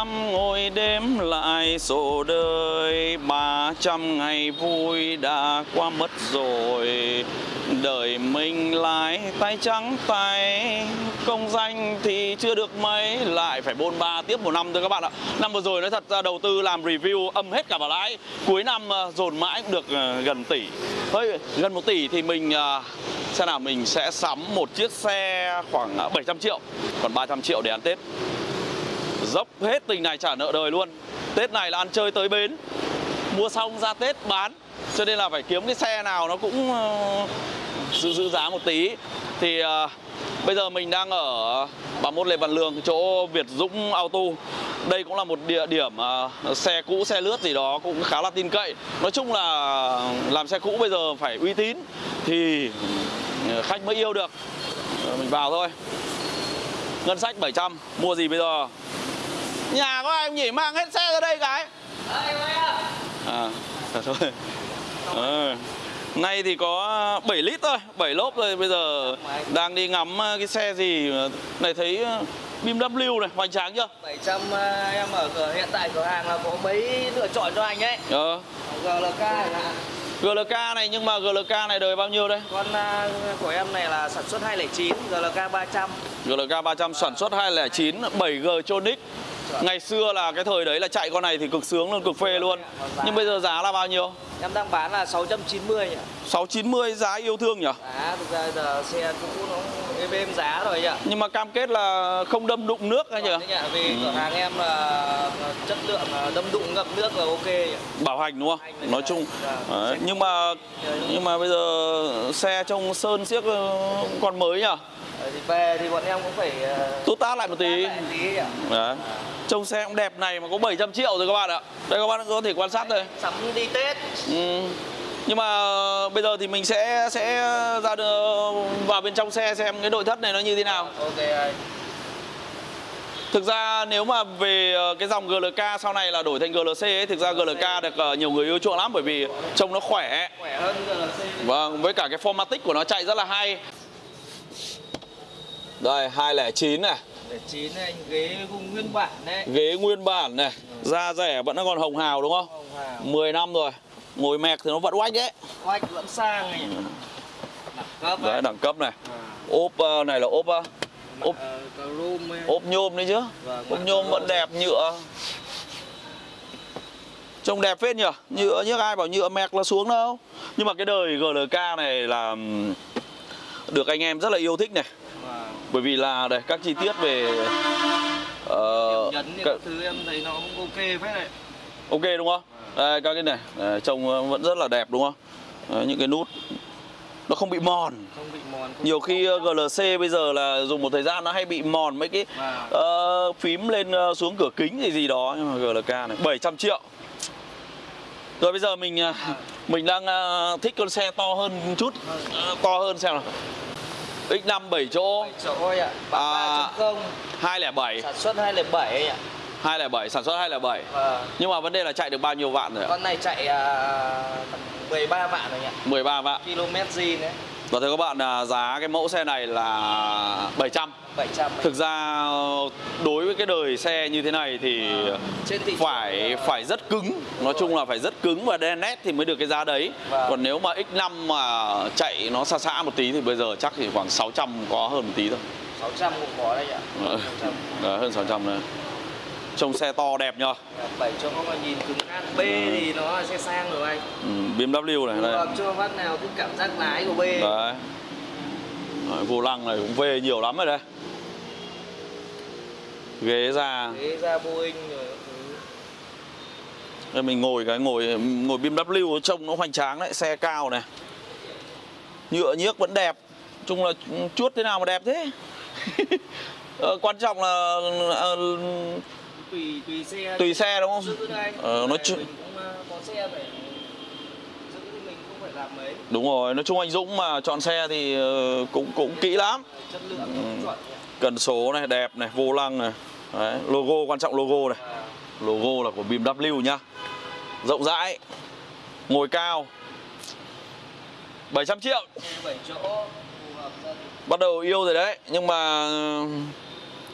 năm ngồi đêm lại sổ đời. Ba trăm ngày vui đã qua mất rồi. Đời mình lại tay trắng tay, công danh thì chưa được mấy. Lại phải bôn ba tiếp một năm thôi các bạn ạ. Năm vừa rồi nói thật ra đầu tư làm review âm hết cả vào lãi. Cuối năm ờ, dồn mãi cũng được ờ, gần tỷ. Hơi gần một tỷ thì mình ờ, xem nào, mình sẽ sắm một chiếc xe khoảng 700 triệu. Còn 300 triệu để ăn Tết dốc hết tình này trả nợ đời luôn. Tết này là ăn chơi tới bến. Mua xong ra Tết bán. Cho nên là phải kiếm cái xe nào nó cũng ờ, giữ giữ giá một tí. Thì uh, bây giờ mình đang ở 31 Lê Văn Lương chỗ Việt Dũng Auto. Đây cũng là một địa điểm uh, xe cũ xe lướt gì đó cũng khá là tin cậy. Nói chung là làm xe cũ bây giờ phải uy tín thì khách mới yêu được. Mình vào thôi. Ngân sách 700 mua gì bây giờ? Nhà có ai không nhỉ mang hết xe ra đây cái à thôi Ờ. Nay thì có 7 lít thôi, 7 lốp thôi Bây giờ đang đi ngắm ờ, cái xe gì Này thấy ờ, BMW này, hoành tráng chưa? 700 à, em ở cửa hiện tại cửa hàng là có mấy lựa chọn cho anh ấy Ờ GLK hạn. GLK này nhưng mà GLK này đời bao nhiêu đây? con à, của em này là sản xuất 209 GLK 300 GLK 300 sản xuất 209 7G Tronic Ngày xưa là cái thời đấy là chạy con này thì cực sướng luôn, cực phê luôn Nhưng bây giờ giá là bao nhiêu? em đang bán là 690 nhỉ 690 giá yêu thương nhỉ? giá thực ra giờ xe cũ nó êm êm giá rồi nhỉ Nhưng mà cam kết là không đâm đụng nước hay nhỉ? Vâng, nhỉ? vì cửa hàng em là chất lượng đâm đụng ngập nước là ok nhỉ bảo hành đúng không? Hành Nói chung xe nhưng mà nhưng mà bây giờ xe trông sơn siếc ờ, còn mới nhỉ? Ờ, thì về thì bọn em cũng phải à, Tốt tát lại một tí. lại tí nhỉ Đấy. Trông xe cũng đẹp này mà có 700 triệu rồi các bạn ạ. Đây các bạn có thể quan sát đây. sắm đi Tết Ừ. Nhưng mà bây giờ thì mình sẽ sẽ ra vào bên trong xe xem cái nội thất này nó như thế nào. ok anh Thực ra nếu mà về ờ, cái dòng GLK sau này là đổi thành GLC ấy, thực ra GLK được ờ, nhiều người yêu chuộng lắm bởi vì trông nó khỏe. khỏe hơn GLC Vâng, với cả cái formatic của nó chạy rất là hay. Đây, 209 này, để chín anh ghế nguyên bản đấy ghế nguyên bản này, da rẻ vẫn còn hồng hào đúng không? Hồng Hào 10 năm rồi. Ngồi mẹc thì nó vẫn oách đấy. Oách vẫn sang này Đẳng cấp Đấy, ấy. đẳng cấp này. À, Ốp ờ, này là ốp ờ, ốp ấy. ốp nhôm đấy chứ. Vâng, Ốp nhôm vẫn đẹp nhựa. Trông đẹp phết nhỉ? Nhựa nhức ai bảo nhựa mẹc là xuống đâu. Nhưng mà cái đời GLK này là được anh em rất là yêu thích này. Bởi vì là đây các chi tiết về ờ, nhấn thì các- thứ em thấy nó cũng ok phết đấy ok đúng không? Đây các cái này Đấy, trông vẫn rất là đẹp đúng không? Đấy, những cái nút nó không bị mòn. Không bị mòn không Nhiều khi ờ, GLC bây giờ là dùng một thời gian nó hay bị mòn mấy cái Vâng. ờ, phím lên ờ, xuống cửa kính gì gì đó nhưng mà GLK này 700 triệu. Rồi bây giờ mình ờ, mình đang ờ, thích con xe to hơn chút, Ờ, to hơn xem nào. X5 7 chỗ. bảy chỗ ấy ạ. À. 3.0 207 Sản xuất 207 ấy ạ. 207 sản xuất 207 Vâng. Nhưng mà vấn đề là chạy được bao nhiêu vạn rồi ạ? Con này chạy à, tầm 13 vạn rồi nhỉ. 13 vạn. Km zin đấy Và thưa các bạn là giá cái mẫu xe này là 700 700 ấy. Thực ra đối với cái đời xe như thế này thì Trên thị phải là- phải rất cứng. Nói chung là phải rất cứng và đen nét thì mới được cái giá đấy. Vâng. Còn nếu mà X5 mà chạy nó xa xa một tí thì bây giờ chắc thì khoảng 600 có hơn một tí thôi. 600 cũng có đấy ạ. Ờ. 600 Đấy, hơn 600 đấy Trông xe to đẹp nhờ. 7 chỗ mà nhìn cứng ăn B thì nó là xe sang rồi anh. Ừ, BMW này đây. Chưa phát nào thích cảm giác lái của B. Đấy. Đấy, vô lăng này cũng về nhiều lắm rồi đây ghế ra. Thế ra Boeing rồi. Đây mình ngồi cái ngồi ngồi BMW trông nó hoành tráng đấy xe cao này. Nhựa nhiếc vẫn đẹp. Chung là chuốt thế nào mà đẹp thế? Ờ, quan trọng là ờ, tùy tùy xe tùy xe đúng không? Ờ, nói chung- ờ, có xe phải giữ thì mình cũng phải làm mấy. Đúng rồi nói chung anh Dũng mà chọn xe thì ờ, cũng cũng kỹ lắm. Ừ. cần số này đẹp này vô lăng này. Đấy, logo quan trọng logo này. À, logo là của BMW nhá. Rộng rãi ngồi cao. 700 triệu. Xe 7 chỗ phù hợp gia đình. Bắt đầu yêu rồi đấy nhưng mà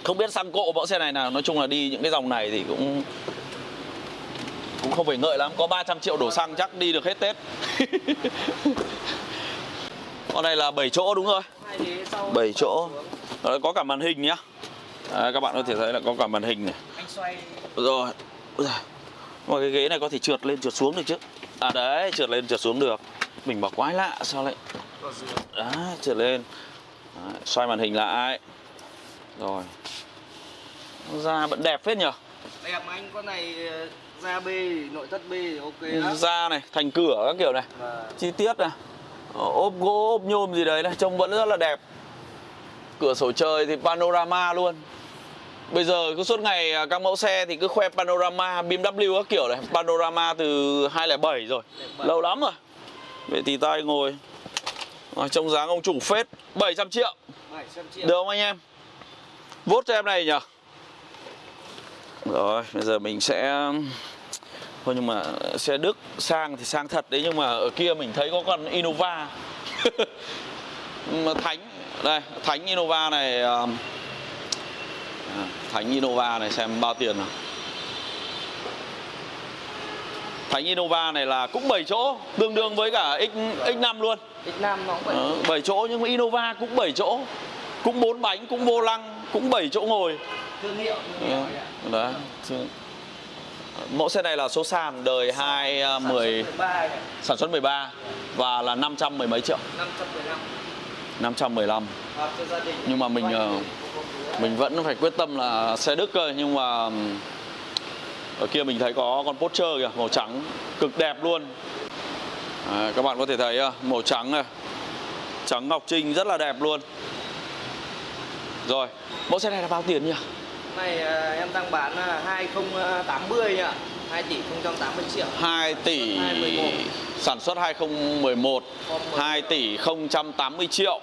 Không biết xăng cộ mẫu xe này nào. Nói chung là đi những cái dòng này thì cũng Cũng không phải ngợi lắm. Có 300 triệu đổ xăng chắc đi được hết Tết. Con này là 7 chỗ đúng rồi hai ghế sau 7 chỗ. Đó, Có cả màn hình nhá. Đấy, Các bạn có thể thấy là có cả màn hình này. Rồi. Mà cái ghế này có thể trượt lên trượt xuống được chứ? À đấy trượt lên trượt xuống được. Mình bảo quái lạ sao lại? Đấy trượt lên. Đấy, Xoay màn hình lại Rồi. Da vẫn đẹp phết nhở đẹp mà anh con này ờ, da B nội thất B thì ok lắm. Da này thành cửa các kiểu này. Và Chi tiết này. Ờ, ốp gỗ ốp nhôm gì đấy này Trông vẫn rất là đẹp. Cửa sổ trời thì panorama luôn. Bây giờ cứ suốt ngày à, các mẫu xe thì cứ khoe panorama BMW các kiểu này. Panorama từ 207 rồi. 07. Lâu lắm rồi. Vậy thì tay ngồi. À, Trông dáng ông chủ phết. 700 triệu. 700 triệu. Được không anh em Vốt cho em này nhỉ? Rồi bây giờ mình sẽ Thôi nhưng mà xe Đức sang thì sang thật đấy Nhưng mà ở kia mình thấy có con Innova. Mà Thánh Đây Thánh Innova này à, Thánh Innova này xem bao tiền nào. Thánh Innova này là cũng 7 chỗ Tương đương với cả X, X5 luôn. X Nam nó cũng vậy Đó, 7 chỗ nhưng mà Innova cũng 7 chỗ. Cũng 4 bánh, cũng vô lăng, cũng 7 chỗ ngồi. Thương hiệu. Thương hiệu. Đấy Chứ- Mẫu xe này là số sàn đời 210 Sản xuất 13 này, Sản xuất 13 Và là 500 mười mấy triệu. 515 515 hợp cho gia đình. Nhưng mà mình, ờ, không Mình vẫn phải quyết tâm là xe Đức cơ Nhưng mà ừm, Ở kia mình thấy có con Porsche kìa Màu trắng Cực đẹp luôn. Đấy, Các bạn có thể thấy à, màu trắng này Trắng ngọc trinh rất là đẹp luôn Rồi Mẫu xe này là bao tiền nhỉ? này à, em đang bán là 2080 ạ. 2 tỷ 080 triệu. 2 tỷ 2011. Sản xuất 2011 2 tỷ 080 triệu.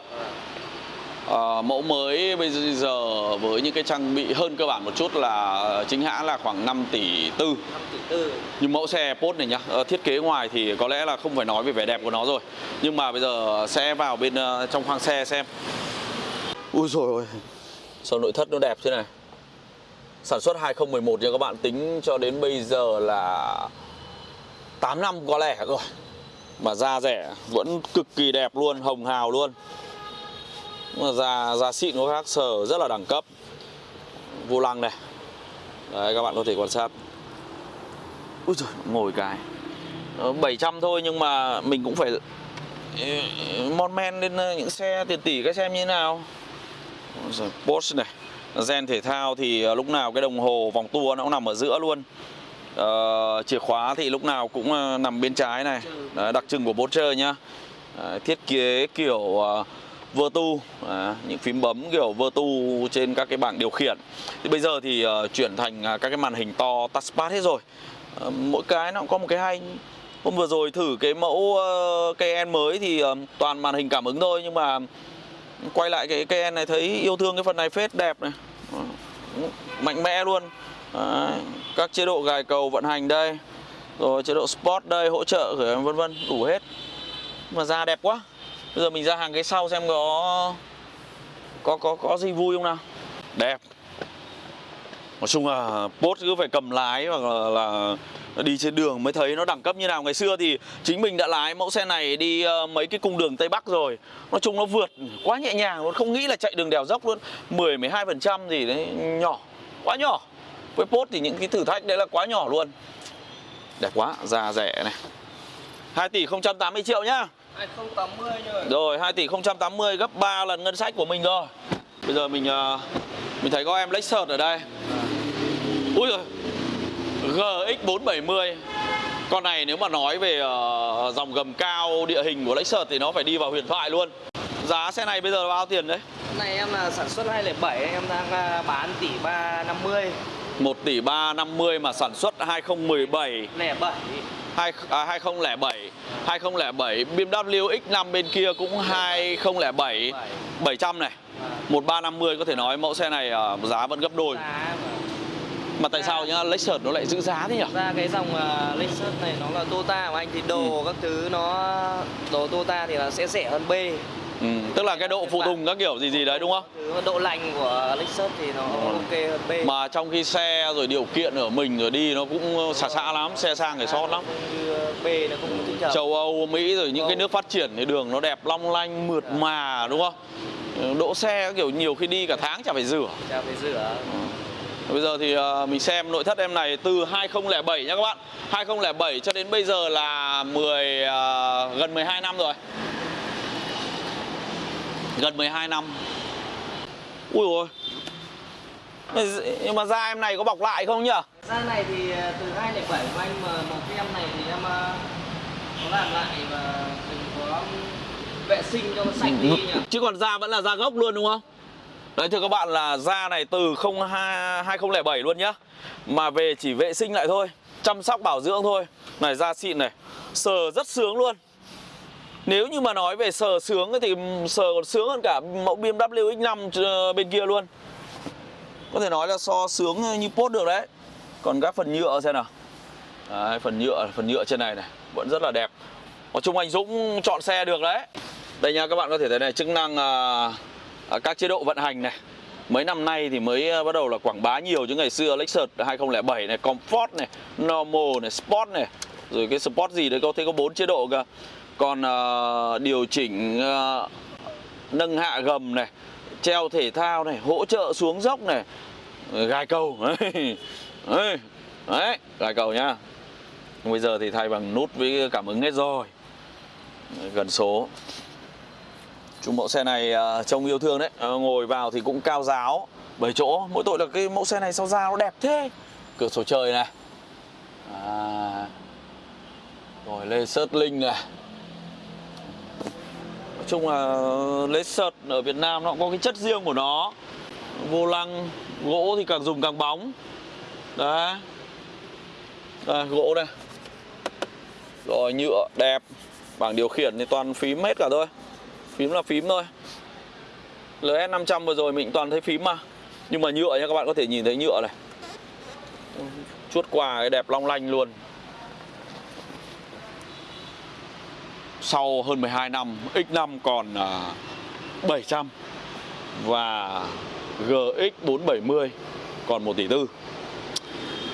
Ờ, Mẫu mới bây giờ với những cái trang bị hơn cơ bản một chút là chính hãng là khoảng 5 tỷ tư. 5 tỷ tư. Nhưng mẫu xe Porsche này nhá, ờ, thiết kế ngoài thì có lẽ là không phải nói về vẻ đẹp của nó rồi. Nhưng mà bây giờ sẽ vào bên ờ, trong khoang xe xem. Ui rồi ôi Sao nội thất nó đẹp thế này? Sản xuất 2011 nha các bạn. Tính cho đến bây giờ là 8 năm có lẻ rồi. Mà da rẻ vẫn cực kỳ đẹp luôn, hồng hào luôn. Mà da, da xịn có khác sờ rất là đẳng cấp. Vô lăng này. Đấy các bạn có thể quan sát. Úi giời, ngồi cái. Ờ, 700 thôi nhưng mà mình cũng phải ừ, mon men lên ờ, những xe tiền tỷ các xem như thế nào. Porsche này. Gen thể thao thì ờ, lúc nào cái đồng hồ vòng tua nó cũng nằm ở giữa luôn. Ờ, Chìa khóa thì lúc nào cũng ờ, nằm bên trái này. Đấy, Đặc trưng của Porsche nhá. Đấy, Thiết kế kiểu uh, Vertu à, Những phím bấm kiểu Vertu trên các cái bảng điều khiển. Thì bây giờ thì uh, chuyển thành uh, các cái màn hình to touchpad hết rồi. Uh, Mỗi cái nó cũng có một cái hay. Hôm vừa rồi thử cái mẫu uh, KN mới thì uh, toàn màn hình cảm ứng thôi Nhưng mà quay lại cái cây này thấy yêu thương cái phần này phết đẹp này. Mạnh mẽ luôn. Đấy, Các chế độ gài cầu vận hành đây Rồi chế độ Sport đây, hỗ trợ vân vân đủ hết. Mà da đẹp quá. Bây giờ mình ra hàng cái sau xem có có có có gì vui không nào? Đẹp. Nói chung là post cứ phải cầm lái hoặc là, là đi trên đường mới thấy nó đẳng cấp như nào. Ngày xưa thì chính mình đã lái mẫu xe này đi ờ, mấy cái cung đường tây bắc rồi. Nói chung nó vượt quá nhẹ nhàng luôn không nghĩ là chạy đường đèo dốc luôn. 10 12 phần trăm gì đấy nhỏ quá nhỏ. Với post thì những cái thử thách đấy là quá nhỏ luôn. Đẹp quá da rẻ này. 2 tỷ 080 triệu nhá. 2080 rồi. Rồi 2 tỷ 080 gấp 3 lần ngân sách của mình rồi. Bây giờ mình ờ, mình thấy có em Lexus ở đây. Ui giời GX470 Con này nếu mà nói về ờ, dòng gầm cao địa hình của Lexus thì nó phải đi vào huyền thoại luôn. Giá xe này bây giờ là bao tiền đấy? Này em là sản xuất 207 em đang à, bán tỷ 350 1 tỷ 350 mà sản xuất 2017 07 hai, à, 2007 2007 BMW X5 bên kia cũng 2007 700 này. 1350 có thể nói mẫu xe này giá vẫn gấp đôi mà tại sao nhá Lexus nó lại giữ giá thế nhỉ? ra cái dòng uh, Lexus này nó là Toyota của anh thì đồ Ừ. các thứ nó đồ Toyota thì là sẽ rẻ hơn B ừ. Tức là cái độ phụ tùng các kiểu gì gì đấy đúng không? Độ lành của Lexus thì nó ok hơn B. Mà trong khi xe rồi điều kiện ở mình rồi đi nó cũng xả xạ lắm, xe sang phải sót lắm Như B nó trợ. Châu Âu, Mỹ rồi những cái nước phát triển thì đường nó đẹp long lanh, mượt mà đúng không? Đỗ xe kiểu nhiều khi đi cả tháng chả phải rửa Chả phải rửa. Bây giờ thì ờ, mình xem nội thất em này từ 2007 nhá các bạn 2007 cho đến bây giờ là 10 ờ, gần 12 năm rồi Gần 12 năm Ui rồi Nhưng mà da em này có bọc lại không nhỉ? Da này thì ờ, từ 2007 của anh mà màu kem này thì em có làm lại và mình có vệ sinh cho nó sạch đi nhỉ. Chứ còn da vẫn là da gốc luôn đúng không? Đấy thưa các bạn là da này từ 02 2007 luôn nhá. Mà về chỉ vệ sinh lại thôi Chăm sóc bảo dưỡng thôi. Này da xịn này Sờ rất sướng luôn. Nếu như mà nói về sờ sướng thì sờ còn sướng hơn cả mẫu BMW X5 ờ, bên kia luôn. Có thể nói là so sướng như post được đấy. Còn các phần nhựa xem nào. Đấy, Phần nhựa phần nhựa trên này này Vẫn rất là đẹp. Nói chung anh Dũng chọn xe được đấy. Đây nha các bạn có thể thấy này chức năng uh, à, các chế độ vận hành này. Mấy năm nay thì mới ờ, bắt đầu là quảng bá nhiều chứ. Ngày xưa Lexus 2007 này, Comfort này, Normal này, Sport này. Rồi cái Sport gì đấy có thể có bốn chế độ cơ. Còn uh, điều chỉnh uh, nâng hạ gầm này Treo thể thao này, hỗ trợ xuống dốc này. Gài cầu. Đấy, đấy, gài cầu nhá. Bây giờ thì thay bằng nút với cảm ứng hết rồi. Gần số. Chung mẫu xe này à, trông yêu thương đấy. Ờ, ngồi vào thì cũng cao giáo. Bởi chỗ Mỗi tội là cái mẫu xe này sao ra nó đẹp thế? Cửa sổ trời này. À. Rồi Lexus Linh này. Nói chung là Lexus ở Việt Nam nó cũng có cái chất riêng của nó. Vô lăng, Gỗ thì càng dùng càng bóng. Đấy. Đây, gỗ đây. Rồi, nhựa đẹp. Bảng điều khiển thì toàn phím hết cả thôi. Phím là phím thôi. LS500 vừa rồi mình toàn thấy phím mà. Nhưng mà nhựa nha, các bạn có thể nhìn thấy nhựa này. Chuốt quà cái đẹp long lanh luôn. Sau hơn 12 năm X5 còn à, 700 Và GX 470 Còn 1 tỷ tư.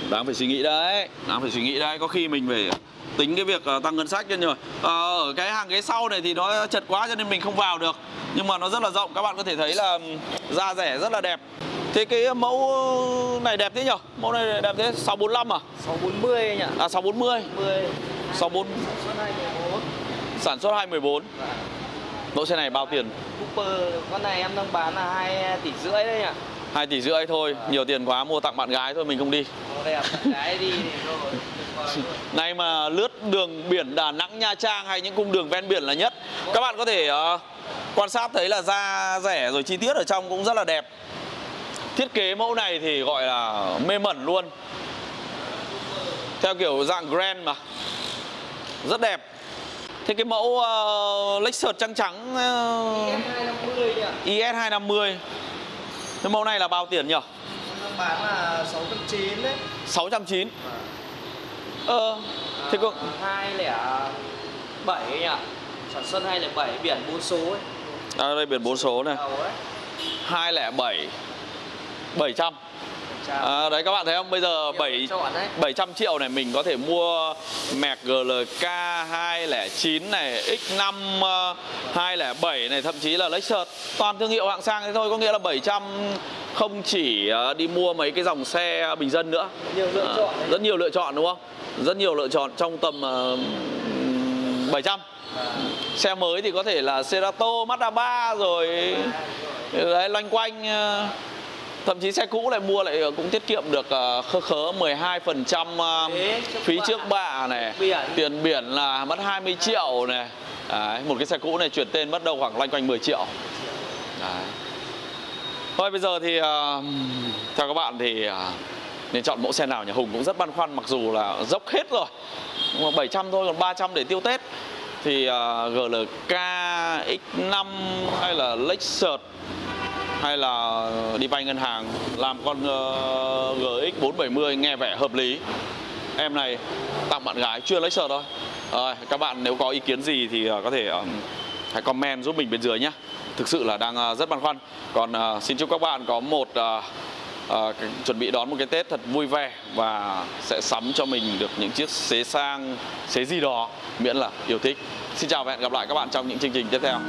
Đáng phải suy nghĩ đấy. Đáng phải suy nghĩ đấy. Có khi mình phải tính cái việc uh, tăng ngân sách lên rồi à, ở cái hàng ghế sau này thì nó chật quá cho nên mình không vào được. Nhưng mà nó rất là rộng. Các bạn có thể thấy là da rẻ rất là đẹp. Thế cái mẫu này đẹp thế nhở? Mẫu này đẹp thế. 645 à? 640 anh ạ. à 640 10 64 sản xuất 214. sản xuất 214 Và mẫu xe này bao tiền? Cooper con này em đang bán là 2 tỷ rưỡi đấy nhỉ. 2 tỷ rưỡi thôi nhiều tiền quá mua tặng bạn gái thôi mình không đi. Nay mà lướt đường biển Đà Nẵng, Nha Trang hay những cung đường ven biển là nhất. Các bạn có thể ờ, quan sát thấy là da rẻ rồi chi tiết ở trong cũng rất là đẹp. Thiết kế mẫu này thì gọi là mê mẩn luôn. Theo kiểu dạng Grand mà. Rất đẹp. Thế cái mẫu uh, Lexus trắng trắng uh, ES250 nhỉ. IS250 Cái mẫu này là bao tiền nhỉ? Bán là 690 đấy. 690 Ờ, thế có... 207 nhỉ. Sản xuất 207 biển 4 số ấy. À, đây biển 4 số này Đầu ấy. 207 700 Chào. À, Đấy các bạn thấy không? Bây giờ Nhiều 7 lựa chọn đấy. 700 triệu này mình có thể mua Merc GLK 209 này X5 uh, 207 này Thậm chí là Lexus Toàn thương hiệu hạng sang thế thôi Có nghĩa là 700 không chỉ uh, đi mua mấy cái dòng xe bình dân nữa. Nhiều lựa À, chọn. Rất nhiều lựa chọn đúng không? Rất nhiều lựa chọn trong tầm uh, 700 À, Xe mới thì có thể là Cerato, Mazda 3 rồi đấy, loanh quanh ờ, thậm chí xe cũ lại mua lại cũng tiết kiệm được ờ, khớ khớ 12% ờ, Thế, trước phí trước bạ này Biển. tiền biển là mất 20 triệu này đấy, một cái xe cũ này chuyển tên mất đâu khoảng loanh quanh 10 triệu đấy. thôi bây giờ thì ờ, theo các bạn thì ờ, nên chọn mẫu xe nào nhà Hùng cũng rất băn khoăn mặc dù là dốc hết rồi nhưng mà 700 thôi còn 300 để tiêu Tết thì uh, GLK X5 hay là Lexus hay là đi vay ngân hàng làm con ờ, GX 470 nghe vẻ hợp lý. Em này tặng bạn gái chưa Lexus thôi. Rồi các bạn nếu có ý kiến gì thì ờ, có thể ờ, hãy comment giúp mình bên dưới nhé thực sự là đang rất băn khoăn. Còn xin chúc các bạn có một à, chuẩn bị đón một cái tết thật vui vẻ và sẽ sắm cho mình được những chiếc xế sang xế gì đó miễn là yêu thích. Xin chào và hẹn gặp lại các bạn trong những chương trình tiếp theo.